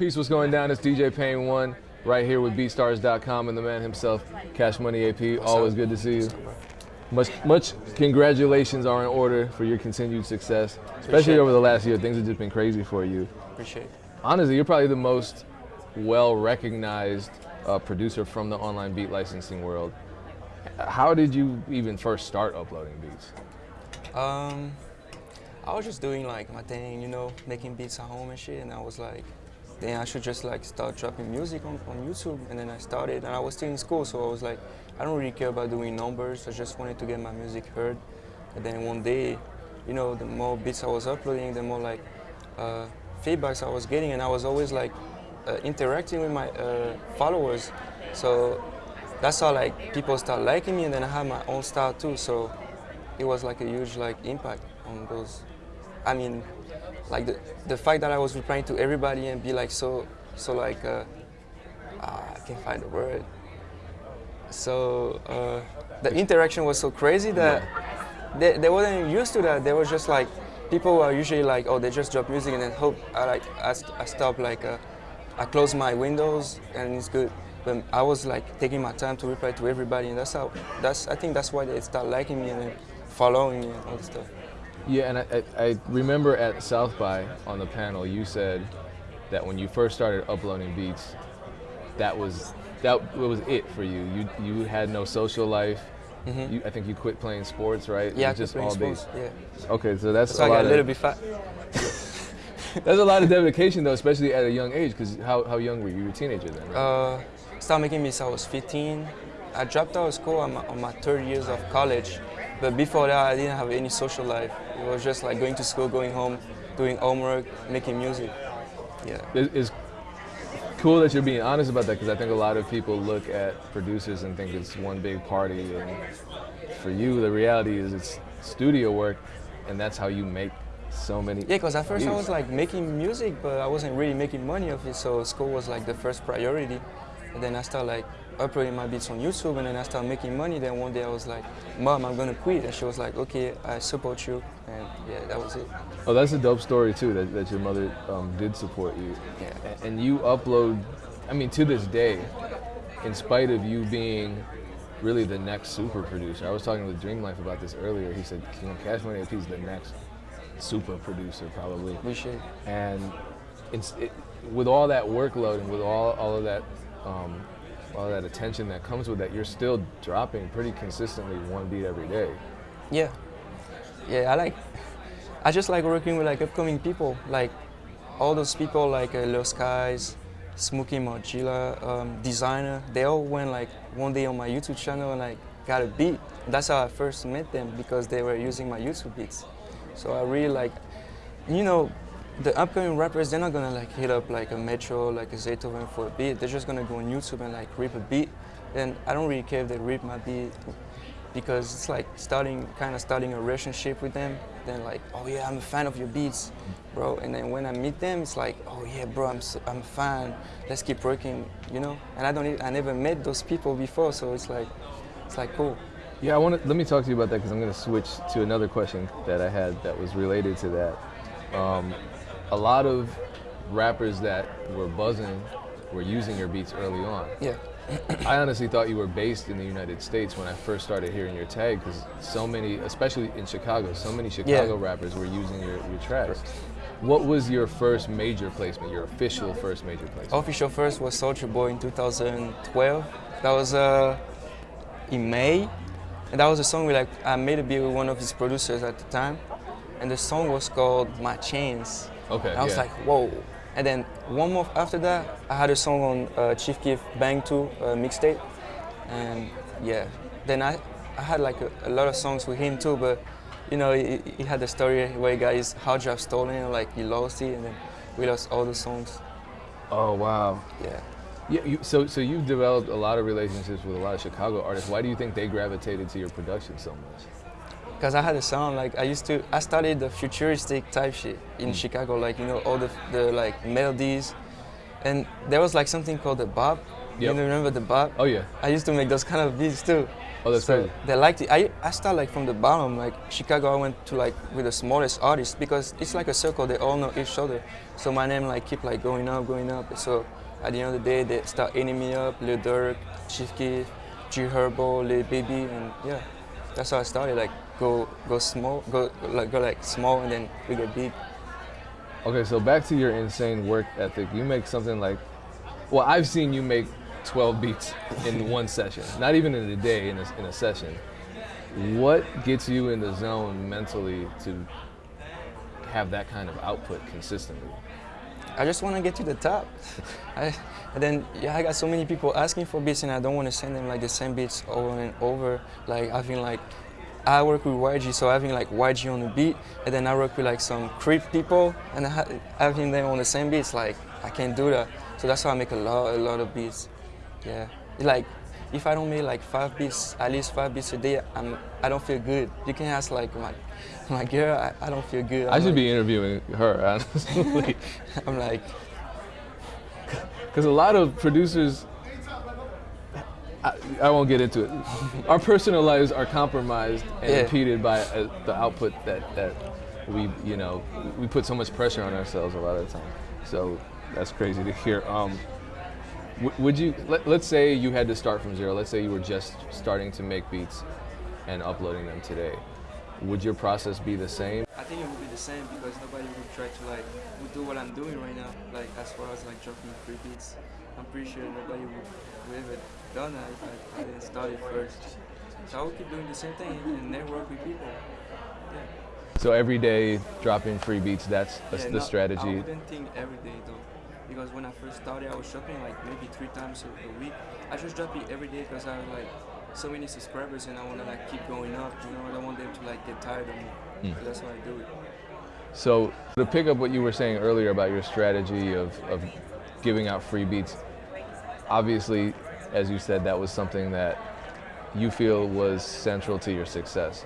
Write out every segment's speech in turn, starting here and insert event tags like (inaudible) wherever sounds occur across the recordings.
Peace, what's going down? It's DJ Pain One right here with BeatStars.com and the man himself, Cash Money AP. What's Always up? good to see you. What's up, bro? Much, much congratulations are in order for your continued success, especially over the last year. Things have just been crazy for you. Appreciate it. Honestly, you're probably the most well recognized uh, producer from the online beat licensing world. How did you even first start uploading beats? Um, I was just doing like my thing, you know, making beats at home and shit, and I was like, then I should just like start dropping music on, on YouTube, and then I started, and I was still in school, so I was like, I don't really care about doing numbers, I just wanted to get my music heard, and then one day, you know, the more beats I was uploading, the more like uh, feedbacks I was getting, and I was always like uh, interacting with my uh, followers, so that's how like people start liking me, and then I had my own style too, so it was like a huge like impact on those. I mean, like the the fact that I was replying to everybody and be like so so like uh, ah, I can't find the word. So uh, the interaction was so crazy that they, they wasn't used to that. They were just like people are usually like oh they just drop music and then hope I like I, I stop like uh, I close my windows and it's good. But I was like taking my time to reply to everybody and that's how that's I think that's why they start liking me and following me and all this stuff. Yeah, and I, I, I remember at South by on the panel, you said that when you first started uploading beats, that was that was it for you. You you had no social life. Mhm. You, I think you quit playing sports, right? Yeah, I was quit just all sports. beats. Yeah, Okay, so that's so a I lot got a little of bit fat. (laughs) that's a lot of (laughs) dedication though, especially at a young age. Because how, how young were you? You were a teenager then, right? Uh, started making beats. I was 15. I dropped out of school on my, on my third years of college, but before that, I didn't have any social life. It was just like going to school, going home, doing homework, making music. Yeah. It's cool that you're being honest about that because I think a lot of people look at producers and think it's one big party. And for you, the reality is it's studio work, and that's how you make so many. Yeah, because at first I was like making music, but I wasn't really making money of it. So school was like the first priority. And then I started like uploading my beats on YouTube, and then I started making money. Then one day I was like, "Mom, I'm gonna quit," and she was like, "Okay, I support you." And yeah, that was it. Oh, that's a dope story too. That, that your mother um, did support you, Yeah. And you upload. I mean, to this day, in spite of you being really the next super producer. I was talking with Dream Life about this earlier. He said, you know, Cash Money AP is the next super producer probably. Appreciate it. and it's, it, with all that workload and with all, all of that um, all that attention that comes with that, you're still dropping pretty consistently one beat every day. Yeah. Yeah, I like I just like working with like upcoming people, like all those people like uh, Lil Skies, Smokey Margilla, um, Desiigner. They all went like one day on my YouTube channel and like got a beat. That's how I first met them because they were using my YouTube beats. So I really like, you know, the upcoming rappers they're not gonna like hit up like a Metro, like a Zaytoven for a beat. They're just gonna go on YouTube and like rip a beat. And I don't really care if they rip my beat because it's like starting kind of starting a relationship with them then like oh yeah i'm a fan of your beats bro and then when i meet them it's like oh yeah bro i'm so, i'm a fan let's keep working you know and i don't i never met those people before so it's like it's like cool Yeah, I want to let me talk to you about that because I'm to switch to another question that I had that was related to that. Um, a lot of rappers that were buzzing were using your beats early on. yeah I honestly thought you were based in the United States when I first started hearing your tag because so many, especially in Chicago, so many Chicago rappers were using your, your tracks. What was your first major placement, your official first major placement? official first was Soulja Boy in 2012 that was uh in may and that was a song we like i made a beat with one of his producers at the time and the song was called my chains Okay, I was yeah. like, whoa. And then one month after that, I had a song on uh, Chief Keef Bang 2 uh, mixtape. And yeah, then I, I had like a, a lot of songs with him too, but you know, he, he had the story where he got his hard drive stolen, like he lost it, and then we lost all the songs. Oh wow. Yeah. Yeah, you, so so you've developed a lot of relationships with a lot of Chicago artists. Why do you think they gravitated to your production so much? Because I had a sound like I used to, I studied the futuristic type shit in mm. Chicago, like you know all the the like melodies, and there was like something called the bop. Yep. You remember the bop? Oh yeah. I used to make those kind of beats too. Oh, that's so crazy. They liked it. I I started like from the bottom. Like Chicago, I went to like with the smallest artists because it's like a circle. They all know each other. So my name like keep like going up, going up. So at the end of the day, they start eating me up. Lil Durk, Chief Keef, G Herbo, Lil Baby, and yeah, that's how I started. Like go go small, go like go like small, and then we get big. Okay, so back to your insane work ethic. You make something like, well, I've seen you make 12 beats in one session, not even in a day, in a, in a session. What gets you in the zone mentally to have that kind of output consistently? I just want to get to the top. (laughs) I, and then yeah, I got so many people asking for beats, and I don't want to send them like the same beats over and over. Like I having like, I work with YG, so having like YG on the beat, and then I work with like some creep people, and ha- having them on the same beats, like I can't do that. So that's why I make a lot, a lot of beats. Yeah, like if I don't make like five beats, at least five beats a day, I'm, I don't feel good. You can ask like my, my girl, I, I don't feel good. i I'm should like, be interviewing her, honestly. (laughs) I'm like, (laughs) Because a lot of producers, I, I won't get into it. Our personal lives are compromised and Yeah. impeded by uh, the output that, that we, you know, we put so much pressure on ourselves a lot of the time. So that's crazy to hear. Um, would you, let, let's say you had to start from zero. Let's say you were just starting to make beats and uploading them today. Would your process be the same? I think it would be the same because nobody would try to like would do what I'm doing right now. Like as far as like dropping free beats, I'm pretty sure nobody would, would ever done that if I, I didn't start it first. So I would keep doing the same thing and network with people. Yeah. So every day dropping free beats, that's, that's Yeah, the strategy. I wouldn't think every day though, because when I first started, I was dropping like maybe three times a week. I just dropped it every day because I was like so many subscribers and I want to like keep going up. You know, I don't want them to like get tired of me. Mm. So that's why I do it. So to pick up what you were saying earlier about your strategy of, of giving out free beats, obviously, as you said, that was something that you feel was central to your success.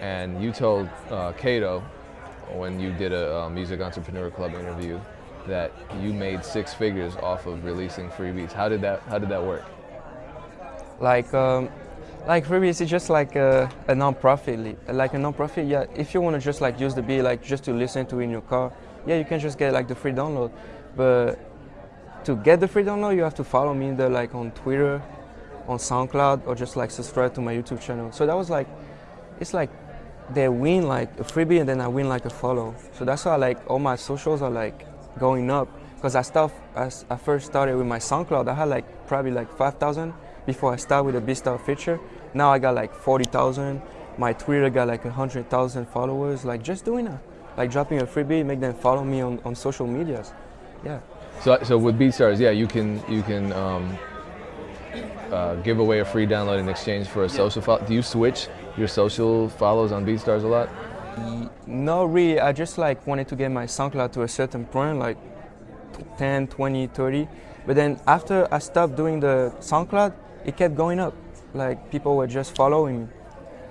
And you told uh, Cato when you did a uh, Music Entrepreneur Club interview that you made six figures off of releasing free beats. How did that How did that work? Like um, like Freebies is just like a, a non-profit like a non-profit yeah. If you want to just like use the beat like just to listen to in your car yeah you can just get like the free download. But to get the free download you have to follow me there like on twitter on soundcloud or just like subscribe to my youtube channel. So that was like it's like they win like a freebie and then i win like a follow. So that's why like all my socials are like going up. Because i start as i first started with my soundcloud. I had like probably like 5000 before i start with the beatstar feature now i got like 40000 my twitter got like 100000 followers like just doing that like dropping a freebie make them follow me on, on social medias yeah So, so with BeatStars, yeah, you can you can um, uh, give away a free download in exchange for a social follow. Do you switch your social follows on BeatStars a lot? No, really. I just like wanted to get my SoundCloud to a certain point, like 10, 20, 30. But then after I stopped doing the SoundCloud, it kept going up. Like people were just following me.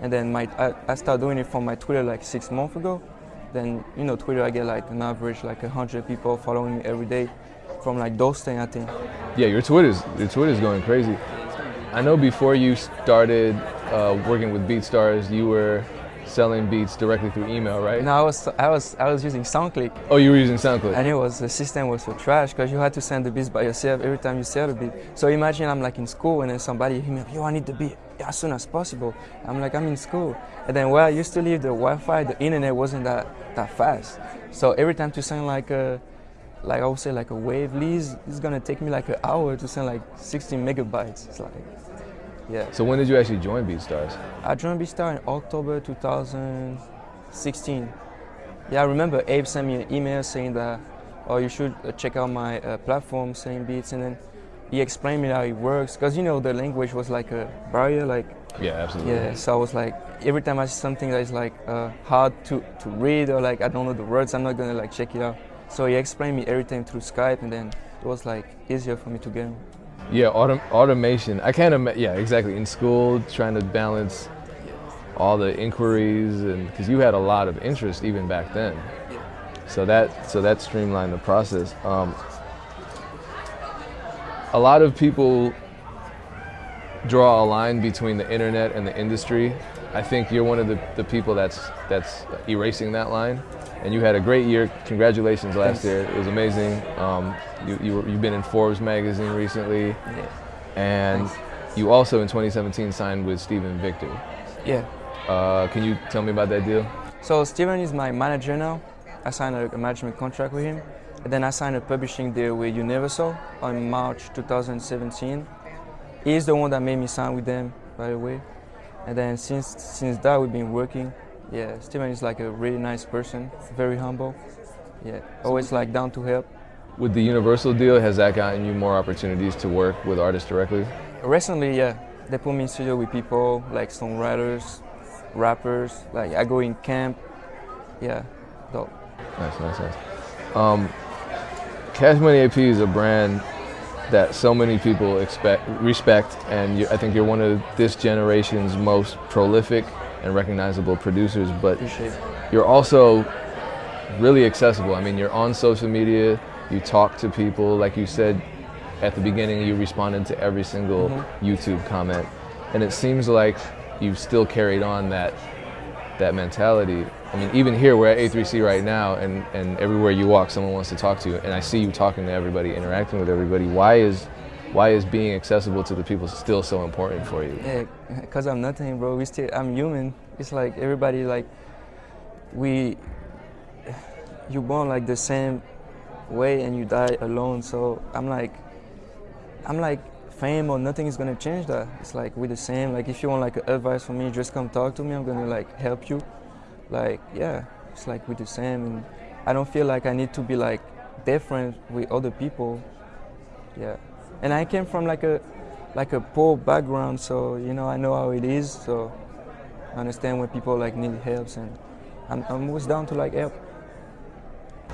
And then my I, I started doing it from my Twitter like six months ago. Then you know Twitter, I get like an average like hundred people following me every day, from like those things I think. Yeah, your Twitter's your Twitter's going crazy. I know before you started uh, working with BeatStars, you were selling beats directly through email, right? And I was I was I was using SoundClick. Oh, you were using SoundClick. And it was the system was so trash because you had to send the beats by yourself every time you sell a beat. So imagine I'm like in school and then somebody hit me up, yo, I need the beat as soon as possible. I'm like, I'm in school. And then where I used to live, the Wi-Fi, the internet wasn't that that fast. So every time to send like a like I would say like a WAV lease, it's gonna take me like an hour to send like 16 megabytes. It's like, yeah. So when did you actually join BeatStars? I joined Beatstar in October 2016. Yeah, I remember Abe sent me an email saying that, oh, you should uh, check out my uh, platform, selling beats, and then he explained me how it works. Cause you know the language was like a barrier, like Yeah, absolutely. yeah. So I was like, every time I see something that is like uh, hard to, to read or like I don't know the words, I'm not gonna like check it out. So he explained me everything through Skype, and then it was like easier for me to get. Yeah, autom- automation. I can't imagine. Yeah, exactly. In school, trying to balance all the inquiries, and because you had a lot of interest even back then. So that so that streamlined the process. Um, a lot of people draw a line between the internet and the industry. I think you're one of the, the people that's that's erasing that line. And you had a great year. Congratulations last Thanks. year. It was amazing. Um, you, you were, you've been in Forbes magazine recently. And Thanks. you also in 2017 signed with Steven Victor. Yeah. Uh, can you tell me about that deal? So Steven is my manager now. I signed a, a management contract with him. And then I signed a publishing deal with Universal on March 2017. He's the one that made me sign with them, by the way. And then since since that we've been working. Yeah, Steven is like a really nice person, very humble. Yeah, always like down to help. With the Universal deal, has that gotten you more opportunities to work with artists directly? Recently, yeah, they put me in studio with people like songwriters, rappers. Like I go in camp. Yeah, dope. Nice, nice, nice. Um, Cash Money AP is a brand that so many people expect, respect, and you, I think you're one of this generation's most prolific and recognizable producers. But you're also really accessible. I mean, you're on social media, you talk to people. Like you said at the beginning, you responded to every single mm-hmm. YouTube comment, and it seems like you've still carried on that that mentality. I mean, even here, we're at A3C right now, and, and everywhere you walk, someone wants to talk to you, and I see you talking to everybody, interacting with everybody. Why is why is being accessible to the people still so important for you? Yeah, cause I'm nothing, bro. We still, I'm human. It's like everybody, like, we, you born like the same way and you die alone. So I'm like, I'm like, fame or nothing is gonna change that. It's like we're the same. Like if you want like advice from me, just come talk to me. I'm gonna like help you. Like yeah, it's like we're the same, and I don't feel like I need to be like different with other people. Yeah, and I came from like a like a poor background, so you know I know how it is. So I understand when people like need help, and I'm, I'm always down to like help.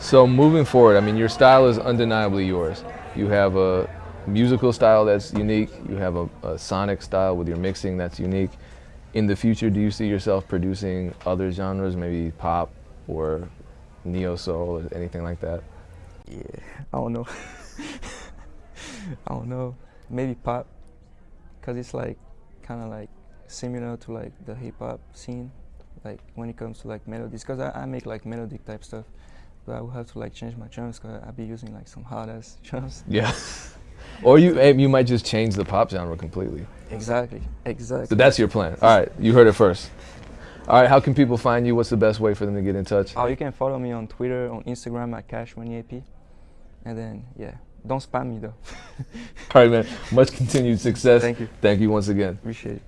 So moving forward, I mean, your style is undeniably yours. You have a musical style that's unique. You have a, a sonic style with your mixing that's unique. In the future, do you see yourself producing other genres, maybe pop or neo soul or anything like that? Yeah, I don't know. (laughs) I don't know. Maybe pop, cause it's like kind of like similar to like the hip hop scene, like when it comes to like melodies. Cause I, I make like melodic type stuff, but I will have to like change my drums. Cause I'd be using like some hard ass (laughs) drums. Yeah. (laughs) or you eh, you might just change the pop genre completely. Exactly. Exactly. So that's your plan. All right, you heard it first. All right, how can people find you? What's the best way for them to get in touch? Oh, you can follow me on Twitter, on Instagram at Cash Money AP, and then yeah, don't spam me though. (laughs) All right, man. Much continued success. Thank you. Thank you once again. Appreciate it.